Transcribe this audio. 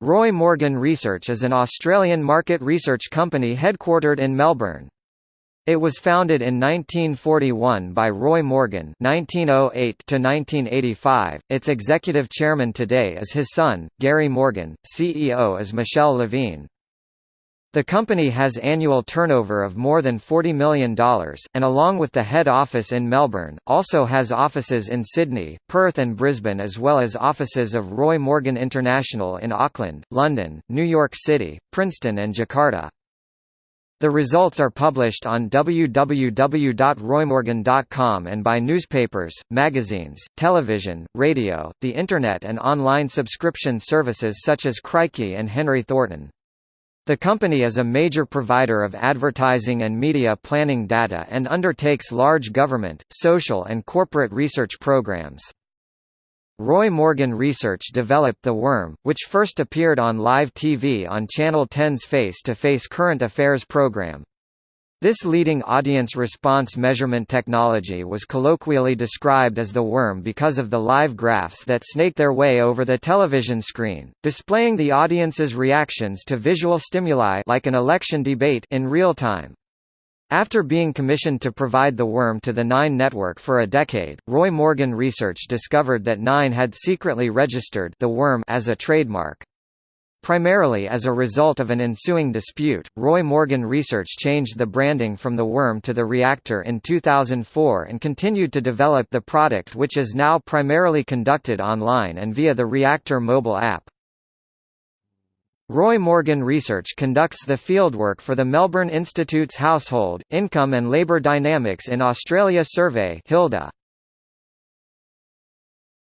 Roy Morgan Research is an Australian market research company headquartered in Melbourne. It was founded in 1941 by Roy Morgan (1908–1985). Its executive chairman today is his son, Gary Morgan. CEO is Michele Levine. The company has annual turnover of more than $40 million, and along with the head office in Melbourne, also has offices in Sydney, Perth and Brisbane as well as offices of Roy Morgan International in Auckland, London, New York City, Princeton and Jakarta. The results are published on www.roymorgan.com and by newspapers, magazines, television, radio, the Internet and online subscription services such as Crikey and Henry Thornton. The company is a major provider of advertising and media planning data and undertakes large government, social and corporate research programs. Roy Morgan Research developed The Worm, which first appeared on live TV on Channel 10's Face to Face Current Affairs program. This leading audience response measurement technology was colloquially described as the worm because of the live graphs that snake their way over the television screen, displaying the audience's reactions to visual stimuli like an election debate in real time. After being commissioned to provide the worm to the Nine network for a decade, Roy Morgan Research discovered that Nine had secretly registered the worm as a trademark. Primarily as a result of an ensuing dispute, Roy Morgan Research changed the branding from the Worm to the Reactor in 2004 and continued to develop the product which is now primarily conducted online and via the Reactor mobile app. Roy Morgan Research conducts the fieldwork for the Melbourne Institute's Household, Income and Labour Dynamics in Australia survey HILDA.